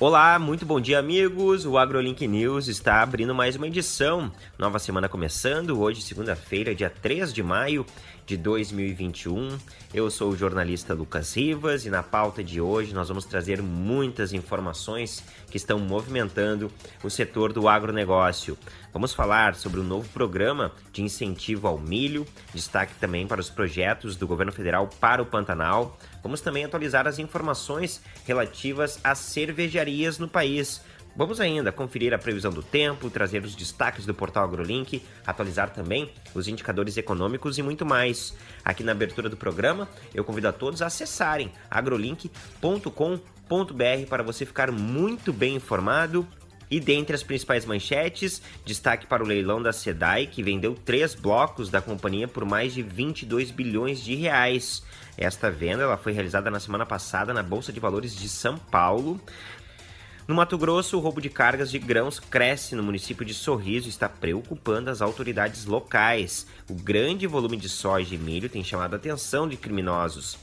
Olá, muito bom dia, amigos. O AgroLink News está abrindo mais uma edição. Nova semana começando, hoje, segunda-feira, dia 3 de maio de 2021. Eu sou o jornalista Lucas Rivas e na pauta de hoje nós vamos trazer muitas informações que estão movimentando o setor do agronegócio. Vamos falar sobre o novo programa de incentivo ao milho, destaque também para os projetos do governo federal para o Pantanal. Vamos também atualizar as informações relativas às cervejarias no país. Vamos ainda conferir a previsão do tempo, trazer os destaques do portal AgroLink, atualizar também os indicadores econômicos e muito mais. Aqui na abertura do programa, eu convido a todos a acessarem agrolink.com.br para você ficar muito bem informado e dentre as principais manchetes, destaque para o leilão da SEDAI, que vendeu três blocos da companhia por mais de 22 bilhões de reais. Esta venda ela foi realizada na semana passada na Bolsa de Valores de São Paulo. No Mato Grosso, o roubo de cargas de grãos cresce no município de Sorriso e está preocupando as autoridades locais. O grande volume de soja e milho tem chamado a atenção de criminosos.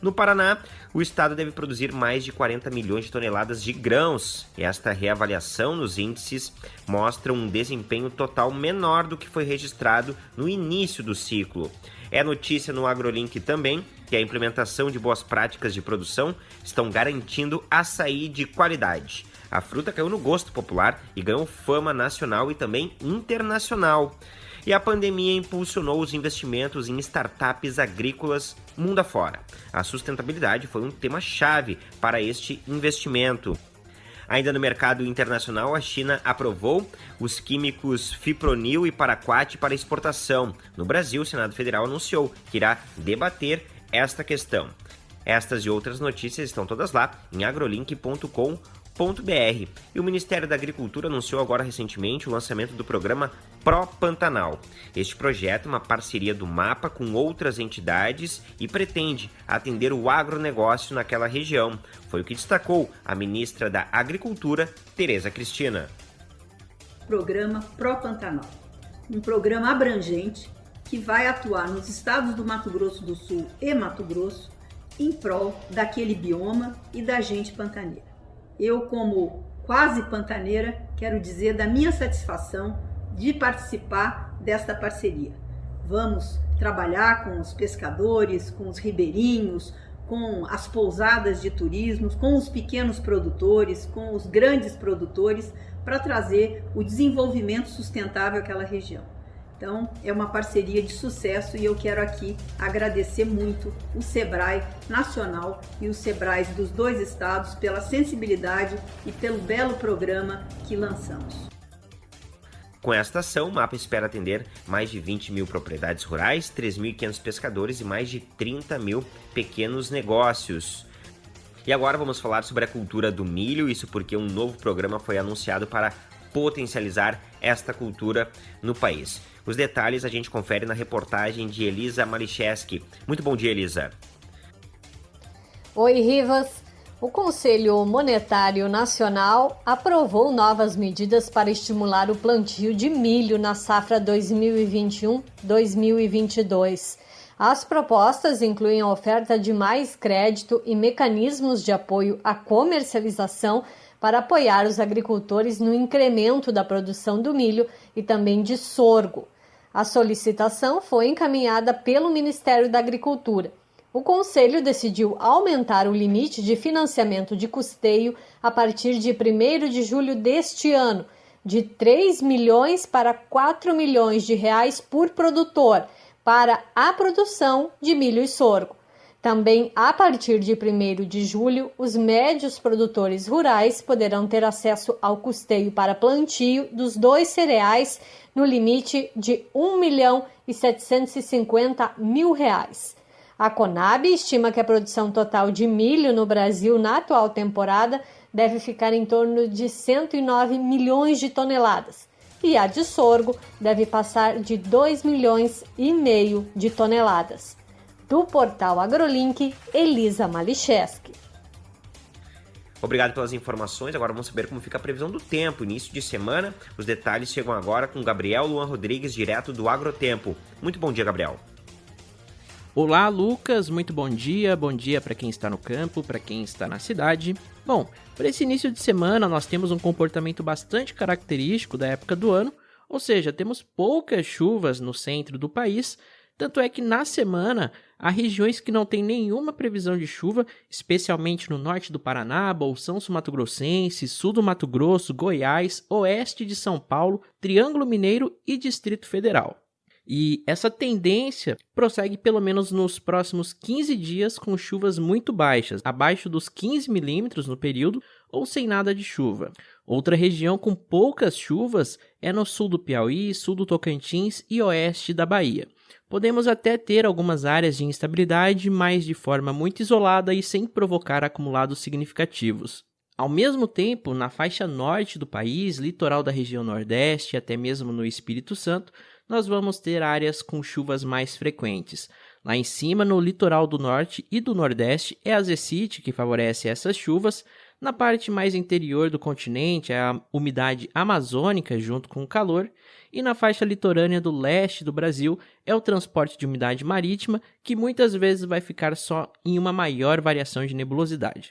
No Paraná, o estado deve produzir mais de 40 milhões de toneladas de grãos. Esta reavaliação nos índices mostra um desempenho total menor do que foi registrado no início do ciclo. É notícia no AgroLink também que a implementação de boas práticas de produção estão garantindo açaí de qualidade. A fruta caiu no gosto popular e ganhou fama nacional e também internacional. E a pandemia impulsionou os investimentos em startups agrícolas mundo afora. A sustentabilidade foi um tema-chave para este investimento. Ainda no mercado internacional, a China aprovou os químicos Fipronil e Paraquat para exportação. No Brasil, o Senado Federal anunciou que irá debater esta questão. Estas e outras notícias estão todas lá em agrolink.com br E o Ministério da Agricultura anunciou agora recentemente o lançamento do programa Pro Pantanal. Este projeto é uma parceria do MAPA com outras entidades e pretende atender o agronegócio naquela região. Foi o que destacou a ministra da Agricultura, Tereza Cristina. Programa Pro Pantanal. Um programa abrangente que vai atuar nos estados do Mato Grosso do Sul e Mato Grosso em prol daquele bioma e da gente pantaneira. Eu, como quase pantaneira, quero dizer da minha satisfação de participar desta parceria. Vamos trabalhar com os pescadores, com os ribeirinhos, com as pousadas de turismo, com os pequenos produtores, com os grandes produtores, para trazer o desenvolvimento sustentável àquela região. Então, é uma parceria de sucesso e eu quero aqui agradecer muito o Sebrae Nacional e os Sebrais dos dois estados pela sensibilidade e pelo belo programa que lançamos. Com esta ação, o MAPA espera atender mais de 20 mil propriedades rurais, 3.500 pescadores e mais de 30 mil pequenos negócios. E agora vamos falar sobre a cultura do milho, isso porque um novo programa foi anunciado para potencializar esta cultura no país. Os detalhes a gente confere na reportagem de Elisa Malicheski. Muito bom dia, Elisa. Oi, Rivas. O Conselho Monetário Nacional aprovou novas medidas para estimular o plantio de milho na safra 2021-2022. As propostas incluem a oferta de mais crédito e mecanismos de apoio à comercialização para apoiar os agricultores no incremento da produção do milho e também de sorgo. A solicitação foi encaminhada pelo Ministério da Agricultura. O Conselho decidiu aumentar o limite de financiamento de custeio a partir de 1 de julho deste ano, de 3 milhões para 4 milhões de reais por produtor para a produção de milho e sorgo. Também, a partir de 1 de julho, os médios produtores rurais poderão ter acesso ao custeio para plantio dos dois cereais no limite de 1 milhão e 750 mil reais. A Conab estima que a produção total de milho no Brasil na atual temporada deve ficar em torno de 109 milhões de toneladas e a de sorgo deve passar de 2 milhões e meio de toneladas do portal AgroLink, Elisa Malicheski. Obrigado pelas informações. Agora vamos saber como fica a previsão do tempo. Início de semana. Os detalhes chegam agora com Gabriel Luan Rodrigues, direto do Agrotempo. Muito bom dia, Gabriel. Olá, Lucas, muito bom dia. Bom dia para quem está no campo, para quem está na cidade. Bom, para esse início de semana nós temos um comportamento bastante característico da época do ano, ou seja, temos poucas chuvas no centro do país, tanto é que na semana há regiões que não têm nenhuma previsão de chuva, especialmente no norte do Paraná, Bolsão Sul-Mato Grossense, sul do Mato Grosso, Goiás, oeste de São Paulo, Triângulo Mineiro e Distrito Federal. E essa tendência prossegue pelo menos nos próximos 15 dias com chuvas muito baixas, abaixo dos 15 milímetros no período, ou sem nada de chuva. Outra região com poucas chuvas é no sul do Piauí, sul do Tocantins e oeste da Bahia. Podemos até ter algumas áreas de instabilidade, mas de forma muito isolada e sem provocar acumulados significativos. Ao mesmo tempo, na faixa norte do país, litoral da região Nordeste e até mesmo no Espírito Santo, nós vamos ter áreas com chuvas mais frequentes. Lá em cima, no litoral do norte e do nordeste, é a zecite que favorece essas chuvas. Na parte mais interior do continente, é a umidade amazônica junto com o calor. E na faixa litorânea do leste do Brasil, é o transporte de umidade marítima, que muitas vezes vai ficar só em uma maior variação de nebulosidade.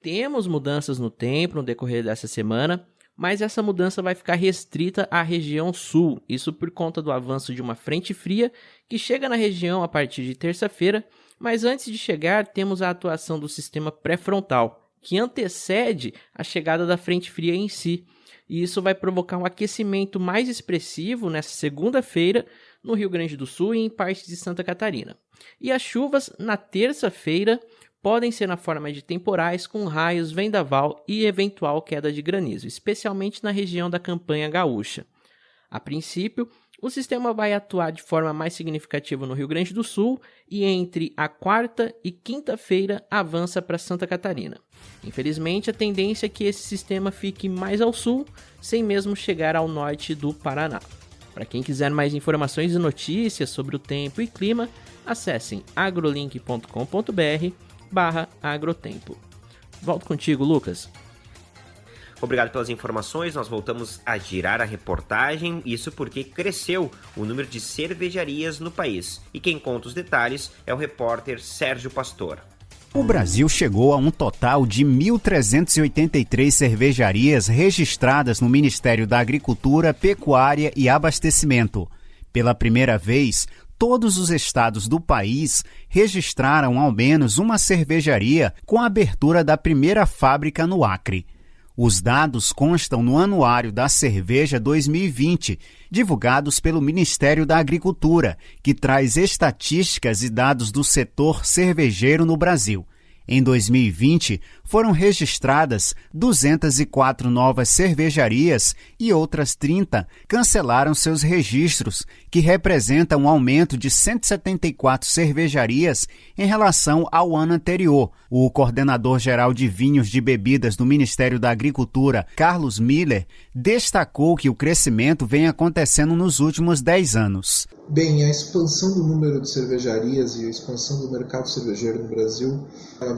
Temos mudanças no tempo no decorrer dessa semana mas essa mudança vai ficar restrita à região sul, isso por conta do avanço de uma frente fria que chega na região a partir de terça-feira, mas antes de chegar temos a atuação do sistema pré-frontal, que antecede a chegada da frente fria em si, e isso vai provocar um aquecimento mais expressivo nessa segunda-feira no Rio Grande do Sul e em partes de Santa Catarina. E as chuvas na terça-feira podem ser na forma de temporais com raios, vendaval e eventual queda de granizo, especialmente na região da campanha gaúcha. A princípio, o sistema vai atuar de forma mais significativa no Rio Grande do Sul e entre a quarta e quinta-feira avança para Santa Catarina. Infelizmente, a tendência é que esse sistema fique mais ao sul, sem mesmo chegar ao norte do Paraná. Para quem quiser mais informações e notícias sobre o tempo e clima, acessem agrolink.com.br barra agrotempo. Volto contigo, Lucas. Obrigado pelas informações. Nós voltamos a girar a reportagem, isso porque cresceu o número de cervejarias no país. E quem conta os detalhes é o repórter Sérgio Pastor. O Brasil chegou a um total de 1.383 cervejarias registradas no Ministério da Agricultura, Pecuária e Abastecimento. Pela primeira vez, todos os estados do país registraram ao menos uma cervejaria com a abertura da primeira fábrica no Acre. Os dados constam no Anuário da Cerveja 2020, divulgados pelo Ministério da Agricultura, que traz estatísticas e dados do setor cervejeiro no Brasil. Em 2020, foram registradas 204 novas cervejarias e outras 30 cancelaram seus registros, que representa um aumento de 174 cervejarias em relação ao ano anterior. O coordenador-geral de vinhos de bebidas do Ministério da Agricultura, Carlos Miller, destacou que o crescimento vem acontecendo nos últimos 10 anos. Bem, a expansão do número de cervejarias e a expansão do mercado cervejeiro no Brasil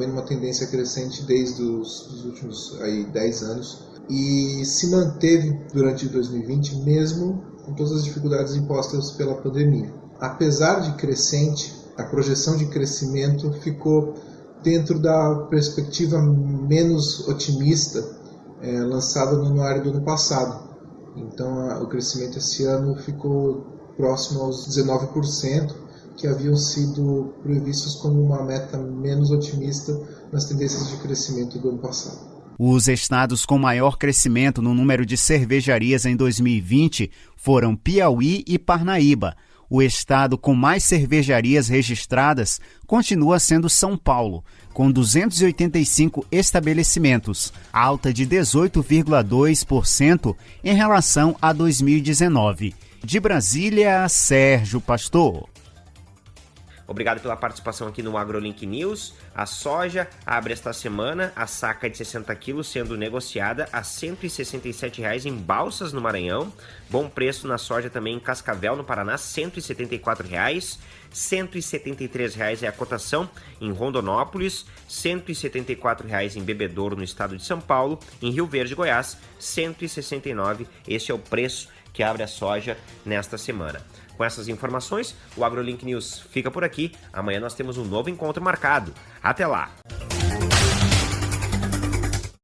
vem numa tendência crescente desde os, os últimos aí, 10 anos e se manteve durante 2020 mesmo com todas as dificuldades impostas pela pandemia. Apesar de crescente, a projeção de crescimento ficou dentro da perspectiva menos otimista é, lançada no anuário do ano passado. Então, a, o crescimento esse ano ficou próximo aos 19%, que haviam sido previstos como uma meta menos otimista nas tendências de crescimento do ano passado. Os estados com maior crescimento no número de cervejarias em 2020 foram Piauí e Parnaíba. O estado com mais cervejarias registradas continua sendo São Paulo, com 285 estabelecimentos, alta de 18,2% em relação a 2019. De Brasília, Sérgio Pastor. Obrigado pela participação aqui no AgroLink News. A soja abre esta semana a saca de 60 quilos sendo negociada a R$ 167,00 em Balsas, no Maranhão. Bom preço na soja também em Cascavel, no Paraná, R$ 174,00. R$ 173,00 é a cotação em Rondonópolis, R$ 174,00 em Bebedouro, no estado de São Paulo. Em Rio Verde, Goiás, R$ 169,00. Este é o preço que abre a soja nesta semana. Com essas informações, o AgroLink News fica por aqui. Amanhã nós temos um novo encontro marcado. Até lá!